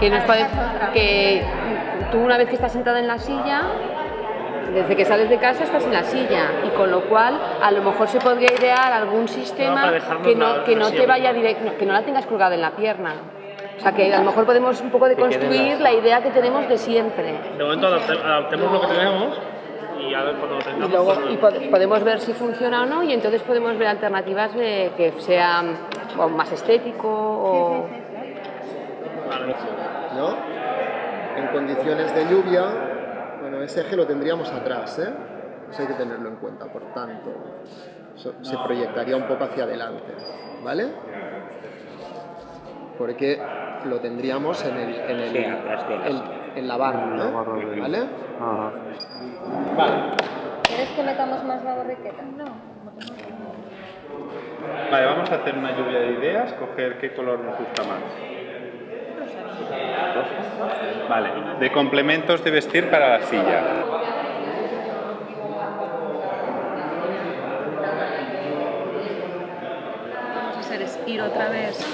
que, nos puede, que tú una vez que estás sentada en la silla, desde que sales de casa estás en la silla y con lo cual a lo mejor se podría idear algún sistema que no, que no te vaya directo, que no la tengas colgada en la pierna. O sea que a lo mejor podemos un poco deconstruir la idea que tenemos de siempre. De momento adaptemos lo que tenemos y a ver cuando tengamos... Y luego y podemos ver si funciona o no y entonces podemos ver alternativas de que sean más estético o... ¿No? En condiciones de lluvia, bueno, ese eje lo tendríamos atrás, ¿eh? Eso hay que tenerlo en cuenta, por tanto, se proyectaría un poco hacia adelante, ¿vale? Porque lo tendríamos en, el, en, el, en, la barra, ¿no? ¿Vale? Vale. ¿Quieres que metamos más la borriqueta? No. Vale, vamos a hacer una lluvia de ideas, coger qué color nos gusta más. Vale, de complementos de vestir para la silla. Vamos a hacer es ir otra vez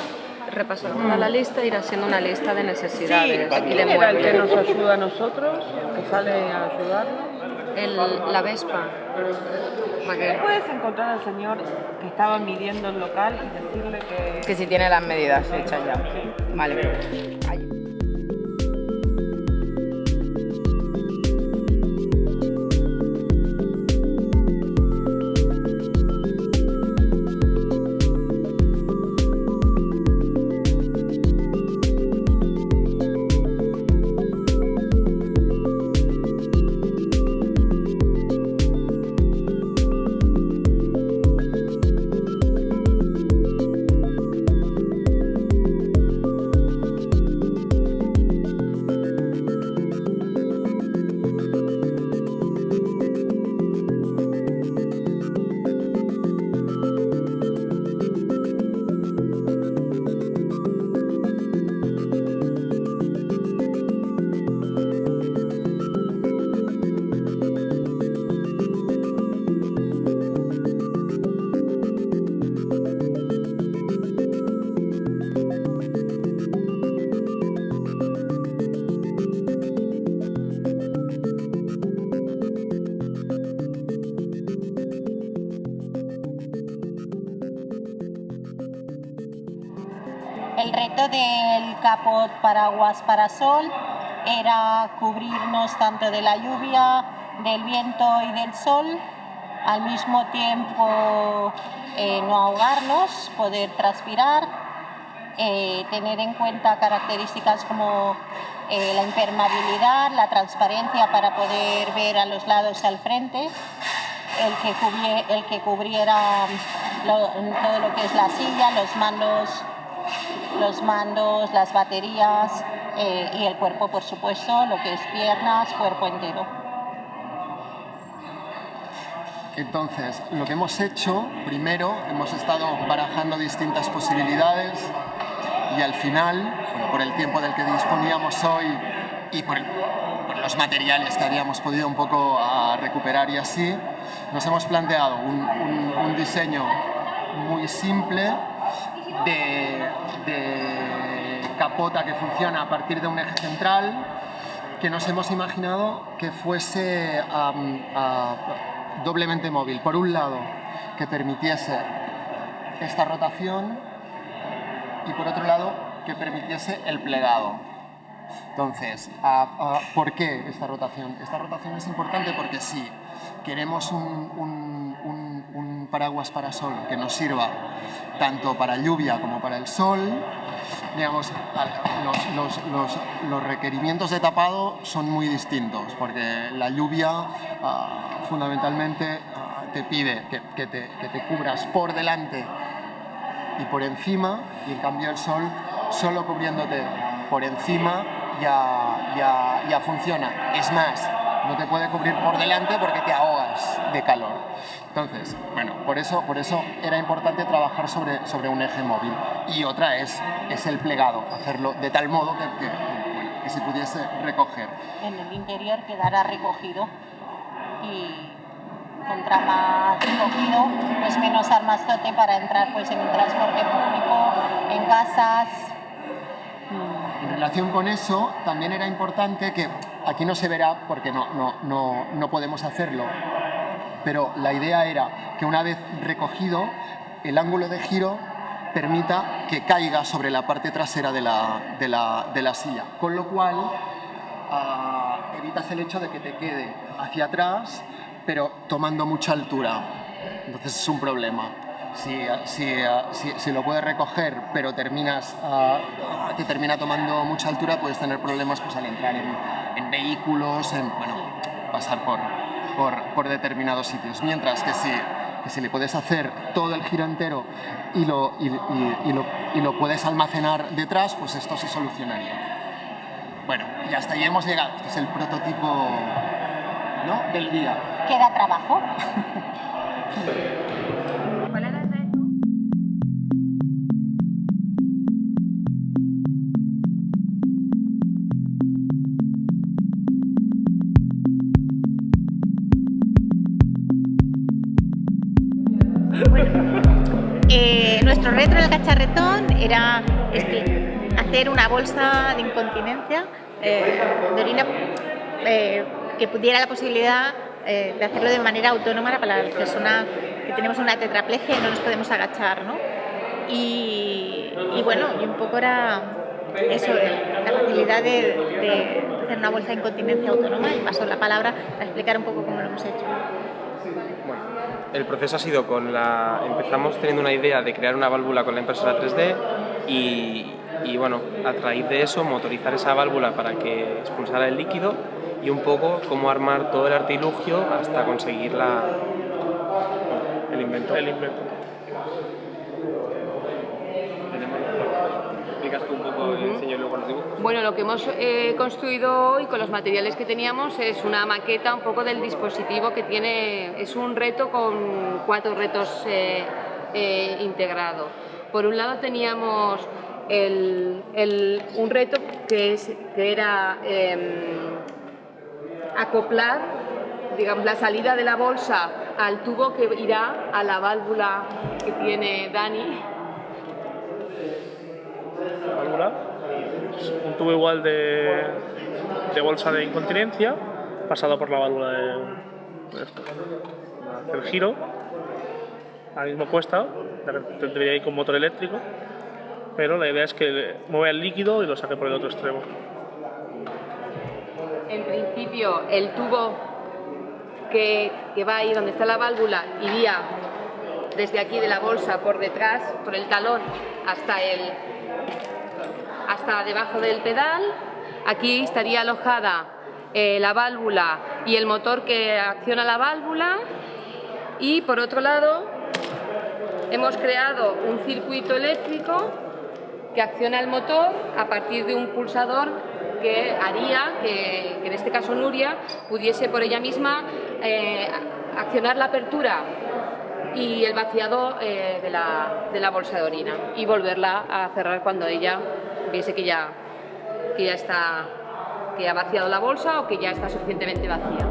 repasar toda la lista, ir haciendo una lista de necesidades. Sí, ¿quién era el que nos ayuda a nosotros? ¿Que sale a ayudarnos? El, la Vespa. Puedes encontrar al señor que estaba midiendo el local y decirle que... Que si tiene las medidas hechas ya. Vale. Paraguas para sol era cubrirnos tanto de la lluvia, del viento y del sol, al mismo tiempo eh, no ahogarnos, poder transpirar, eh, tener en cuenta características como eh, la impermeabilidad, la transparencia para poder ver a los lados y al frente, el que, el que cubriera todo lo que es la silla, los mandos los mandos, las baterías eh, y el cuerpo, por supuesto, lo que es piernas, cuerpo entero. Entonces, lo que hemos hecho, primero, hemos estado barajando distintas posibilidades y al final, por el tiempo del que disponíamos hoy y por, los materiales que habíamos podido un poco a recuperar y así, nos hemos planteado un diseño muy simple de, capota que funciona a partir de un eje central que nos hemos imaginado que fuese doblemente móvil. Por un lado, que permitiese esta rotación y por otro lado, que permitiese el plegado. Entonces, ¿por qué esta rotación? Esta rotación es importante porque si queremos un, paraguas para sol que nos sirva tanto para lluvia como para el sol, digamos, los, requerimientos de tapado son muy distintos, porque la lluvia ah, fundamentalmente ah, te pide que, te, cubras por delante y por encima, y en cambio el sol, solo cubriéndote por encima ya, ya, ya funciona. Es más, no te puede cubrir por delante porque te ahogas de calor. Entonces, bueno, por eso, por eso era importante trabajar sobre, sobre un eje móvil. Y otra es, es el plegado, hacerlo de tal modo que, que, se pudiese recoger. En el interior quedará recogido y contra más recogido, pues menos armastote para entrar pues en el transporte público, en casas. En relación con eso, también era importante que, aquí no se verá porque no, no, no, no podemos hacerlo, pero la idea era que una vez recogido, el ángulo de giro permita que caiga sobre la parte trasera de la, de la, de la silla, con lo cual ah, evitas el hecho de que te quede hacia atrás, pero tomando mucha altura. Entonces es un problema. Si, si, si, si lo puedes recoger, pero terminas, ah, te termina tomando mucha altura, puedes tener problemas pues, al entrar en, en vehículos, en bueno, pasar por, por, por determinados sitios. Mientras que si que si le puedes hacer todo el giro entero y lo, y, y, lo, y lo, puedes almacenar detrás, pues esto se solucionaría. Bueno, y hasta ahí hemos llegado. Este es el prototipo ¿no? del día. Queda trabajo. Eh, nuestro reto en el cacharretón era hacer una bolsa de incontinencia eh, de orina eh, que pudiera la posibilidad de hacerlo de manera autónoma para la persona que tenemos una tetraplegia y no nos podemos agachar. ¿no? Y, bueno, y un poco era eso, la facilidad de, de, hacer una bolsa de incontinencia autónoma y paso la palabra para explicar un poco cómo lo hemos hecho. Bueno, el proceso ha sido con la... Empezamos teniendo una idea de crear una válvula con la impresora 3D y, y bueno, a raíz de eso motorizar esa válvula para que expulsara el líquido y un poco cómo armar todo el artilugio hasta conseguir la, el invento. El invento. ¿Explicas tú un poco uh -huh. enseño luego los dibujos? Bueno, lo que hemos eh, construido hoy con los materiales que teníamos es una maqueta un poco del dispositivo que tiene, es un reto con cuatro retos eh, eh, integrado. Por un lado teníamos el, el, un reto que, es, que era acoplar digamos, la salida de la bolsa al tubo que irá a la válvula que tiene Dani. Válvula, un tubo igual de, de, bolsa de incontinencia, pasado por la válvula de, de esto, el giro, ahora mismo cuesta, debería ir con motor eléctrico, pero la idea es que mueva el líquido y lo saque por el otro extremo. En principio, el tubo que, que, va ahí donde está la válvula iría desde aquí de la bolsa por detrás, por el talón, hasta, el, hasta debajo del pedal. Aquí estaría alojada eh, la válvula y el motor que acciona la válvula. Y por otro lado, hemos creado un circuito eléctrico que acciona el motor a partir de un pulsador que haría que, en este caso Nuria pudiese por ella misma eh, accionar la apertura y el vaciado eh, de, la, de, la, bolsa de orina y volverla a cerrar cuando ella viese que ya, que ya está que ha vaciado la bolsa o que ya está suficientemente vacía.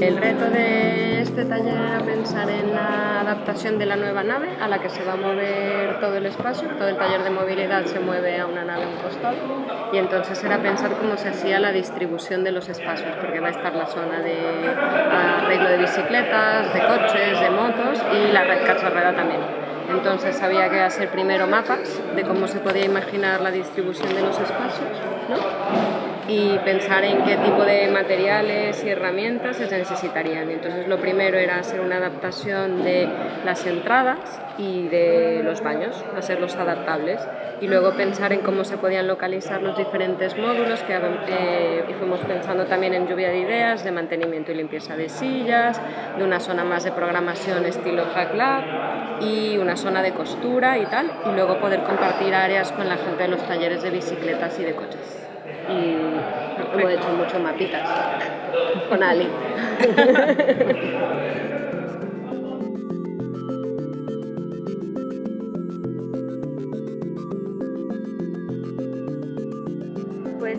El reto de este taller era pensar en la adaptación de la nueva nave a la que se va a mover todo el espacio. Todo el taller de movilidad se mueve a una nave un costado y entonces era pensar cómo se hacía la distribución de los espacios, porque va a estar la zona de arreglo de bicicletas, de coches, motos y la red cacharrera también. Entonces había que hacer primero mapas de cómo se podía imaginar la distribución de los espacios y pensar en qué tipo de materiales y herramientas se necesitarían. Entonces lo primero era hacer una adaptación de las entradas y de los baños, hacerlos adaptables y luego pensar en cómo se podían localizar los diferentes módulos que eh, y fuimos pensando también en lluvia de ideas de mantenimiento y limpieza de sillas, de una zona más de programación estilo Hack Lab y una zona de costura y tal y luego poder compartir áreas con la gente de los talleres de bicicletas y de coches y hemos hecho muchos mapitas con Ali.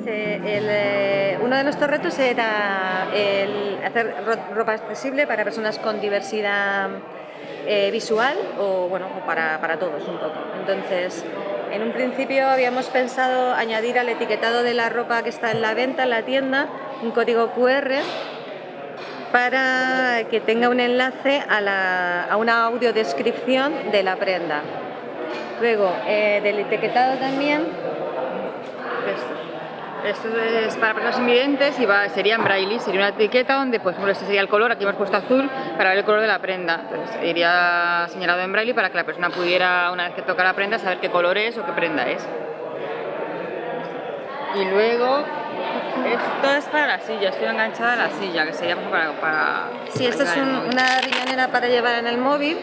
eh, eh, uno de nuestros retos era el hacer ropa accesible para personas con diversidad eh, visual o, bueno, para, para todos un poco. Entonces, en un principio habíamos pensado añadir al etiquetado de la ropa que está en la venta en la tienda un código QR para que tenga un enlace a, la, a una audiodescripción de la prenda. Luego, del etiquetado también, esto es para personas invidentes y va, sería en braille, sería una etiqueta donde, pues, este sería el color, aquí hemos puesto azul para ver el color de la prenda. Entonces, iría señalado en braille para que la persona pudiera, una vez que toca la prenda, saber qué color es o qué prenda es. Y luego, esto es para la silla, estoy enganchada a la silla, que sería para... para sí, esto es una riñonera para llevar en el móvil.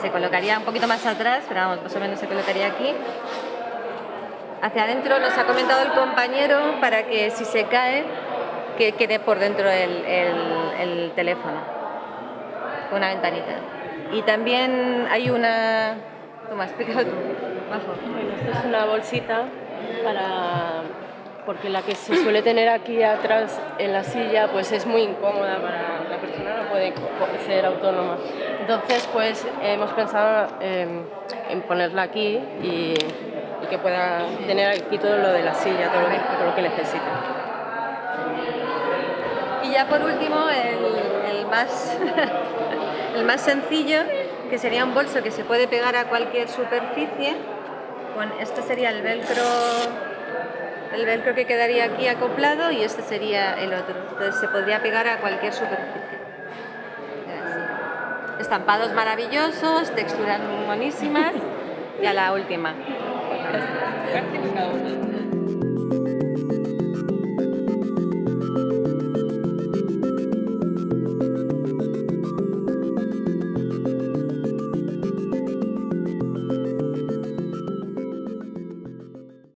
Se colocaría un poquito más atrás, pero vamos, más o menos se colocaría aquí. Hacia adentro nos ha comentado el compañero para que si se cae, que quede por dentro el, el, teléfono, una ventanita. Y también hay una... Toma, explícalo tú. Bueno, esto es una bolsita para porque la que se suele tener aquí atrás en la silla pues es muy incómoda para la persona, no puede ser autónoma. Entonces pues hemos pensado en, ponerla aquí y, que pueda tener aquí todo lo de la silla, todo lo que, todo lo que necesite. Y ya por último el, más, el más sencillo que sería un bolso que se puede pegar a cualquier superficie. Con, este sería el velcro el velcro que quedaría aquí acoplado y este sería el otro. Entonces se podría pegar a cualquier superficie. Estampados maravillosos, texturas monísimas y a la última.